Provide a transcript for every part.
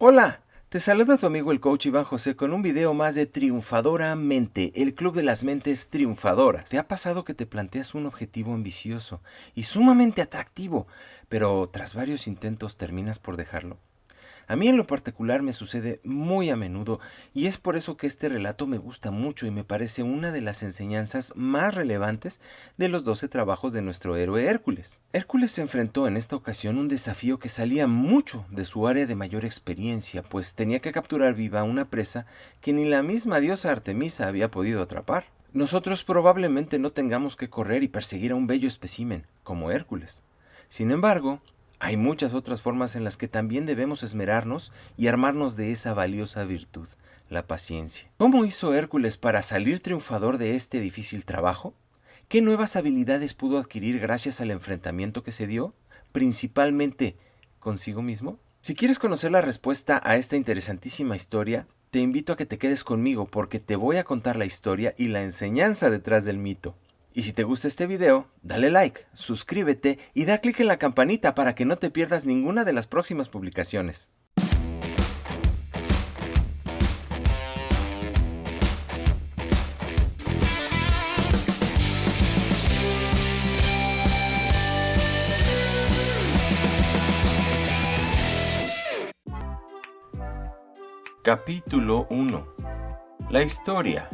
Hola, te saluda tu amigo el coach Iván José con un video más de Triunfadora Mente, el club de las mentes triunfadoras. ¿Te ha pasado que te planteas un objetivo ambicioso y sumamente atractivo, pero tras varios intentos terminas por dejarlo? A mí en lo particular me sucede muy a menudo y es por eso que este relato me gusta mucho y me parece una de las enseñanzas más relevantes de los 12 trabajos de nuestro héroe Hércules. Hércules se enfrentó en esta ocasión un desafío que salía mucho de su área de mayor experiencia, pues tenía que capturar viva una presa que ni la misma diosa Artemisa había podido atrapar. Nosotros probablemente no tengamos que correr y perseguir a un bello espécimen, como Hércules. Sin embargo, hay muchas otras formas en las que también debemos esmerarnos y armarnos de esa valiosa virtud, la paciencia. ¿Cómo hizo Hércules para salir triunfador de este difícil trabajo? ¿Qué nuevas habilidades pudo adquirir gracias al enfrentamiento que se dio? Principalmente consigo mismo. Si quieres conocer la respuesta a esta interesantísima historia, te invito a que te quedes conmigo porque te voy a contar la historia y la enseñanza detrás del mito. Y si te gusta este video, dale like, suscríbete y da clic en la campanita para que no te pierdas ninguna de las próximas publicaciones. Capítulo 1 La historia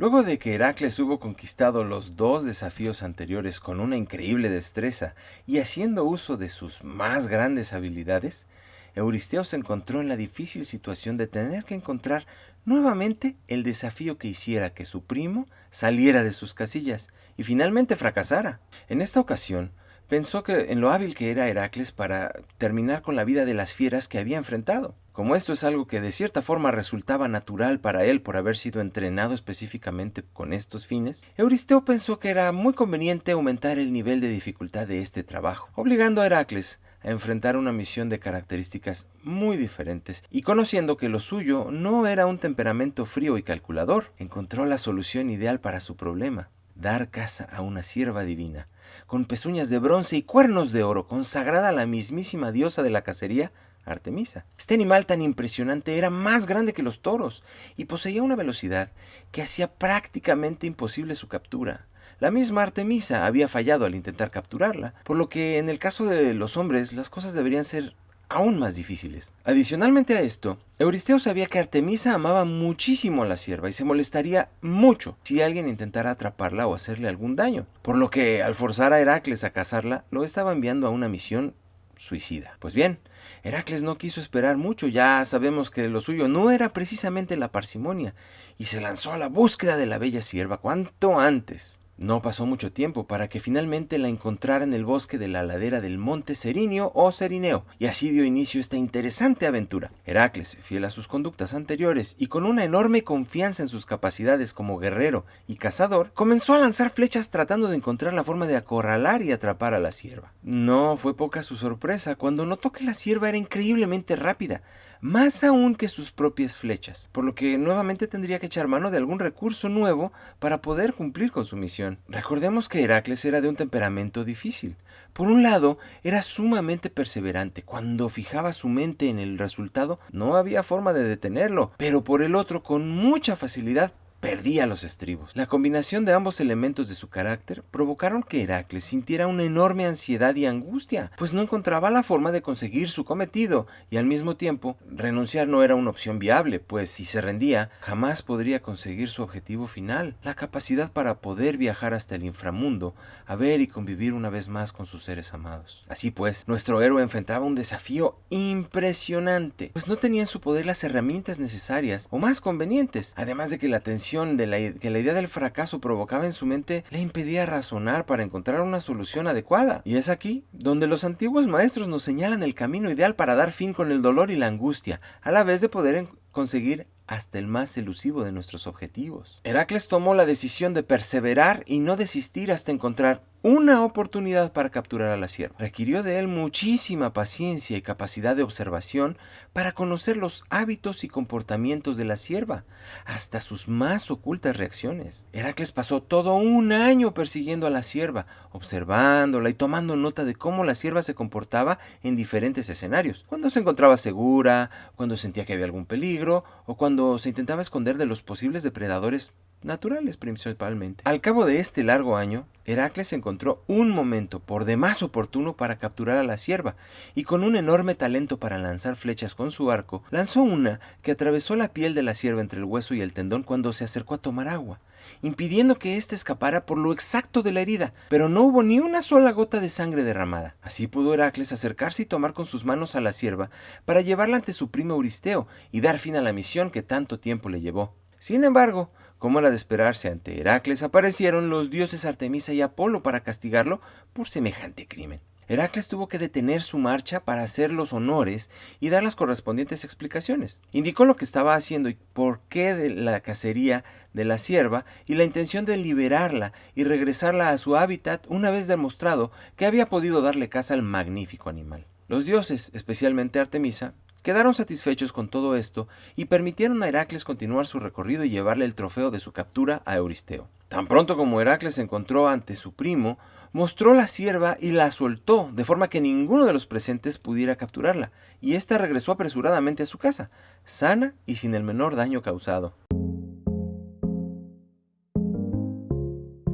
Luego de que Heracles hubo conquistado los dos desafíos anteriores con una increíble destreza y haciendo uso de sus más grandes habilidades, Euristeo se encontró en la difícil situación de tener que encontrar nuevamente el desafío que hiciera que su primo saliera de sus casillas y finalmente fracasara. En esta ocasión, pensó que en lo hábil que era Heracles para terminar con la vida de las fieras que había enfrentado. Como esto es algo que de cierta forma resultaba natural para él por haber sido entrenado específicamente con estos fines, Euristeo pensó que era muy conveniente aumentar el nivel de dificultad de este trabajo, obligando a Heracles a enfrentar una misión de características muy diferentes y conociendo que lo suyo no era un temperamento frío y calculador, encontró la solución ideal para su problema, dar caza a una sierva divina, con pezuñas de bronce y cuernos de oro, consagrada a la mismísima diosa de la cacería, Artemisa. Este animal tan impresionante era más grande que los toros y poseía una velocidad que hacía prácticamente imposible su captura. La misma Artemisa había fallado al intentar capturarla, por lo que en el caso de los hombres las cosas deberían ser aún más difíciles. Adicionalmente a esto, Euristeo sabía que Artemisa amaba muchísimo a la sierva y se molestaría mucho si alguien intentara atraparla o hacerle algún daño, por lo que al forzar a Heracles a cazarla, lo estaba enviando a una misión suicida. Pues bien, Heracles no quiso esperar mucho, ya sabemos que lo suyo no era precisamente la parsimonia, y se lanzó a la búsqueda de la bella sierva cuanto antes. No pasó mucho tiempo para que finalmente la encontrara en el bosque de la ladera del monte Serinio o Serineo, y así dio inicio esta interesante aventura. Heracles, fiel a sus conductas anteriores y con una enorme confianza en sus capacidades como guerrero y cazador, comenzó a lanzar flechas tratando de encontrar la forma de acorralar y atrapar a la sierva. No fue poca su sorpresa cuando notó que la sierva era increíblemente rápida, más aún que sus propias flechas, por lo que nuevamente tendría que echar mano de algún recurso nuevo para poder cumplir con su misión. Recordemos que Heracles era de un temperamento difícil. Por un lado, era sumamente perseverante. Cuando fijaba su mente en el resultado, no había forma de detenerlo, pero por el otro, con mucha facilidad perdía los estribos. La combinación de ambos elementos de su carácter provocaron que Heracles sintiera una enorme ansiedad y angustia, pues no encontraba la forma de conseguir su cometido, y al mismo tiempo renunciar no era una opción viable, pues si se rendía, jamás podría conseguir su objetivo final, la capacidad para poder viajar hasta el inframundo, a ver y convivir una vez más con sus seres amados. Así pues, nuestro héroe enfrentaba un desafío impresionante, pues no tenía en su poder las herramientas necesarias o más convenientes, además de que la tensión de que la idea del fracaso provocaba en su mente le impedía razonar para encontrar una solución adecuada. Y es aquí donde los antiguos maestros nos señalan el camino ideal para dar fin con el dolor y la angustia, a la vez de poder conseguir hasta el más elusivo de nuestros objetivos. Heracles tomó la decisión de perseverar y no desistir hasta encontrar una oportunidad para capturar a la sierva. Requirió de él muchísima paciencia y capacidad de observación para conocer los hábitos y comportamientos de la sierva, hasta sus más ocultas reacciones. Heracles pasó todo un año persiguiendo a la sierva, observándola y tomando nota de cómo la sierva se comportaba en diferentes escenarios, cuando se encontraba segura, cuando sentía que había algún peligro o cuando se intentaba esconder de los posibles depredadores naturales principalmente. Al cabo de este largo año, Heracles encontró un momento por demás oportuno para capturar a la sierva, y con un enorme talento para lanzar flechas con su arco, lanzó una que atravesó la piel de la sierva entre el hueso y el tendón cuando se acercó a tomar agua, impidiendo que ésta escapara por lo exacto de la herida, pero no hubo ni una sola gota de sangre derramada. Así pudo Heracles acercarse y tomar con sus manos a la sierva para llevarla ante su primo Euristeo y dar fin a la misión que tanto tiempo le llevó. Sin embargo, como era de esperarse ante Heracles, aparecieron los dioses Artemisa y Apolo para castigarlo por semejante crimen. Heracles tuvo que detener su marcha para hacer los honores y dar las correspondientes explicaciones. Indicó lo que estaba haciendo y por qué de la cacería de la sierva y la intención de liberarla y regresarla a su hábitat una vez demostrado que había podido darle caza al magnífico animal. Los dioses, especialmente Artemisa, Quedaron satisfechos con todo esto y permitieron a Heracles continuar su recorrido y llevarle el trofeo de su captura a Euristeo. Tan pronto como Heracles se encontró ante su primo, mostró la sierva y la soltó, de forma que ninguno de los presentes pudiera capturarla, y ésta regresó apresuradamente a su casa, sana y sin el menor daño causado.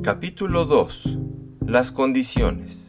Capítulo 2 Las condiciones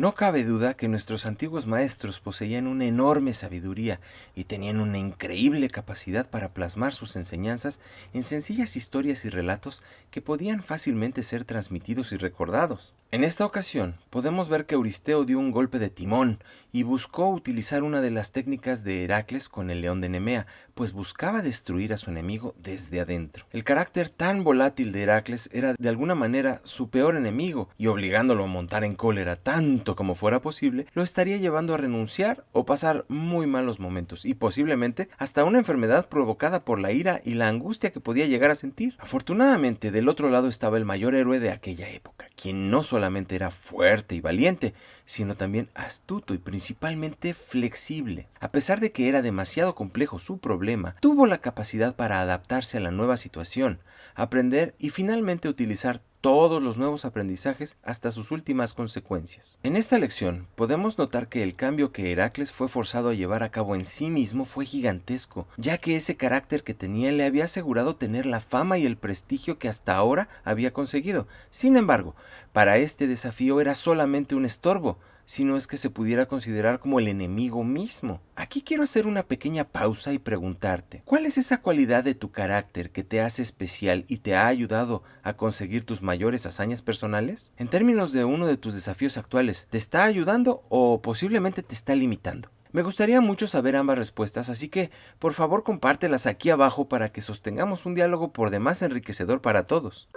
No cabe duda que nuestros antiguos maestros poseían una enorme sabiduría y tenían una increíble capacidad para plasmar sus enseñanzas en sencillas historias y relatos que podían fácilmente ser transmitidos y recordados. En esta ocasión, podemos ver que Euristeo dio un golpe de timón y buscó utilizar una de las técnicas de Heracles con el león de Nemea, pues buscaba destruir a su enemigo desde adentro. El carácter tan volátil de Heracles era de alguna manera su peor enemigo, y obligándolo a montar en cólera tanto como fuera posible, lo estaría llevando a renunciar o pasar muy malos momentos, y posiblemente hasta una enfermedad provocada por la ira y la angustia que podía llegar a sentir. Afortunadamente, del otro lado estaba el mayor héroe de aquella época, quien no solamente era fuerte y valiente, sino también astuto y principalmente flexible. A pesar de que era demasiado complejo su problema, tuvo la capacidad para adaptarse a la nueva situación, aprender y finalmente utilizar todos los nuevos aprendizajes hasta sus últimas consecuencias. En esta lección podemos notar que el cambio que Heracles fue forzado a llevar a cabo en sí mismo fue gigantesco, ya que ese carácter que tenía le había asegurado tener la fama y el prestigio que hasta ahora había conseguido. Sin embargo, para este desafío era solamente un estorbo, si no es que se pudiera considerar como el enemigo mismo. Aquí quiero hacer una pequeña pausa y preguntarte, ¿cuál es esa cualidad de tu carácter que te hace especial y te ha ayudado a conseguir tus mayores hazañas personales? En términos de uno de tus desafíos actuales, ¿te está ayudando o posiblemente te está limitando? Me gustaría mucho saber ambas respuestas, así que por favor compártelas aquí abajo para que sostengamos un diálogo por demás enriquecedor para todos.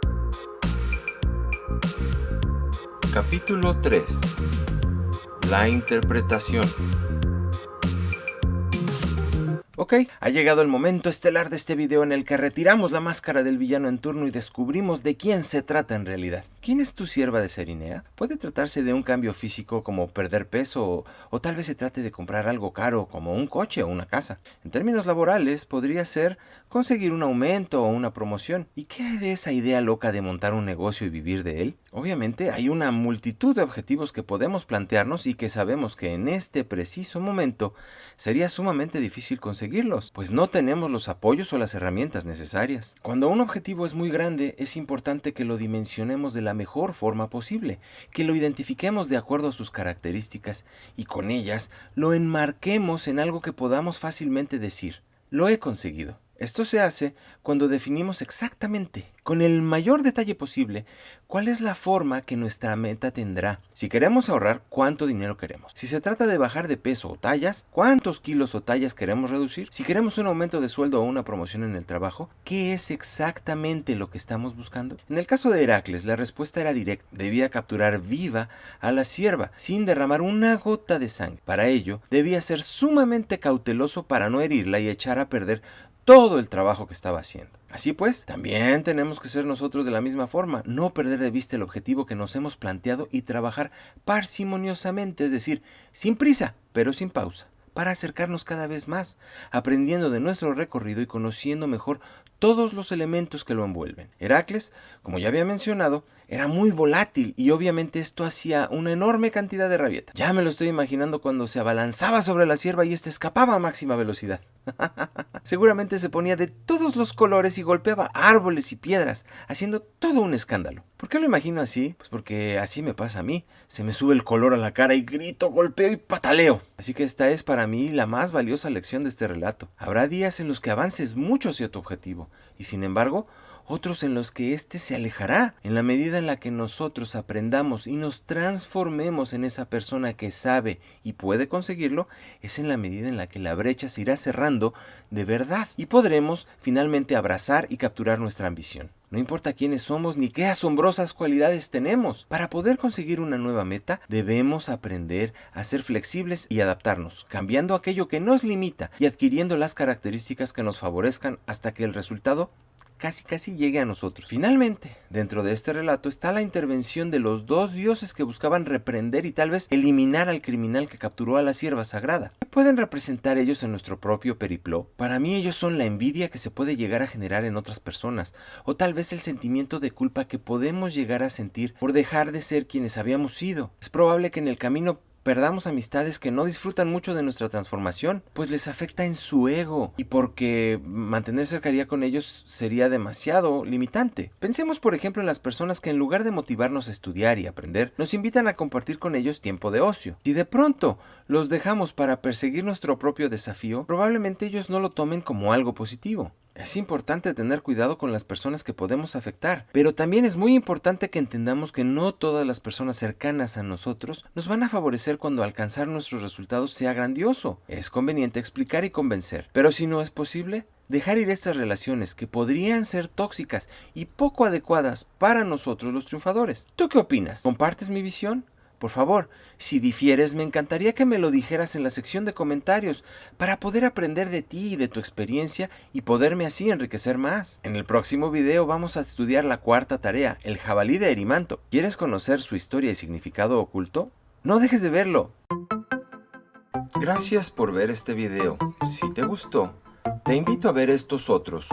Capítulo 3 la interpretación. Ok, ha llegado el momento estelar de este video en el que retiramos la máscara del villano en turno y descubrimos de quién se trata en realidad. ¿Quién es tu sierva de Serinea? Puede tratarse de un cambio físico como perder peso o, o, tal vez se trate de comprar algo caro como un coche o una casa. En términos laborales podría ser conseguir un aumento o una promoción. ¿Y qué hay de esa idea loca de montar un negocio y vivir de él? Obviamente hay una multitud de objetivos que podemos plantearnos y que sabemos que en este preciso momento sería sumamente difícil pues no tenemos los apoyos o las herramientas necesarias. Cuando un objetivo es muy grande, es importante que lo dimensionemos de la mejor forma posible, que lo identifiquemos de acuerdo a sus características y con ellas lo enmarquemos en algo que podamos fácilmente decir, lo he conseguido. Esto se hace cuando definimos exactamente, con el mayor detalle posible, cuál es la forma que nuestra meta tendrá. Si queremos ahorrar, cuánto dinero queremos. Si se trata de bajar de peso o tallas, cuántos kilos o tallas queremos reducir. Si queremos un aumento de sueldo o una promoción en el trabajo, ¿qué es exactamente lo que estamos buscando? En el caso de Heracles, la respuesta era directa. Debía capturar viva a la sierva sin derramar una gota de sangre. Para ello, debía ser sumamente cauteloso para no herirla y echar a perder todo el trabajo que estaba haciendo. Así pues, también tenemos que ser nosotros de la misma forma, no perder de vista el objetivo que nos hemos planteado y trabajar parsimoniosamente, es decir, sin prisa, pero sin pausa para acercarnos cada vez más, aprendiendo de nuestro recorrido y conociendo mejor todos los elementos que lo envuelven. Heracles, como ya había mencionado, era muy volátil y obviamente esto hacía una enorme cantidad de rabieta. Ya me lo estoy imaginando cuando se abalanzaba sobre la sierva y ésta escapaba a máxima velocidad. Seguramente se ponía de todos los colores y golpeaba árboles y piedras, haciendo todo un escándalo. ¿Por qué lo imagino así? Pues porque así me pasa a mí. Se me sube el color a la cara y grito, golpeo y pataleo. Así que esta es para mí la más valiosa lección de este relato. Habrá días en los que avances mucho hacia tu objetivo, y sin embargo, otros en los que éste se alejará. En la medida en la que nosotros aprendamos y nos transformemos en esa persona que sabe y puede conseguirlo, es en la medida en la que la brecha se irá cerrando de verdad y podremos finalmente abrazar y capturar nuestra ambición. No importa quiénes somos ni qué asombrosas cualidades tenemos. Para poder conseguir una nueva meta, debemos aprender a ser flexibles y adaptarnos, cambiando aquello que nos limita y adquiriendo las características que nos favorezcan hasta que el resultado casi casi llegue a nosotros. Finalmente, dentro de este relato está la intervención de los dos dioses que buscaban reprender y tal vez eliminar al criminal que capturó a la sierva sagrada. ¿Qué pueden representar ellos en nuestro propio periplo? Para mí ellos son la envidia que se puede llegar a generar en otras personas, o tal vez el sentimiento de culpa que podemos llegar a sentir por dejar de ser quienes habíamos sido. Es probable que en el camino perdamos amistades que no disfrutan mucho de nuestra transformación, pues les afecta en su ego y porque mantener cercanía con ellos sería demasiado limitante. Pensemos por ejemplo en las personas que en lugar de motivarnos a estudiar y aprender, nos invitan a compartir con ellos tiempo de ocio. Si de pronto los dejamos para perseguir nuestro propio desafío, probablemente ellos no lo tomen como algo positivo. Es importante tener cuidado con las personas que podemos afectar, pero también es muy importante que entendamos que no todas las personas cercanas a nosotros nos van a favorecer cuando alcanzar nuestros resultados sea grandioso. Es conveniente explicar y convencer, pero si no es posible, dejar ir estas relaciones que podrían ser tóxicas y poco adecuadas para nosotros los triunfadores. ¿Tú qué opinas? ¿Compartes mi visión? Por favor, si difieres, me encantaría que me lo dijeras en la sección de comentarios para poder aprender de ti y de tu experiencia y poderme así enriquecer más. En el próximo video vamos a estudiar la cuarta tarea, el jabalí de Erimanto. ¿Quieres conocer su historia y significado oculto? No dejes de verlo. Gracias por ver este video. Si te gustó, te invito a ver estos otros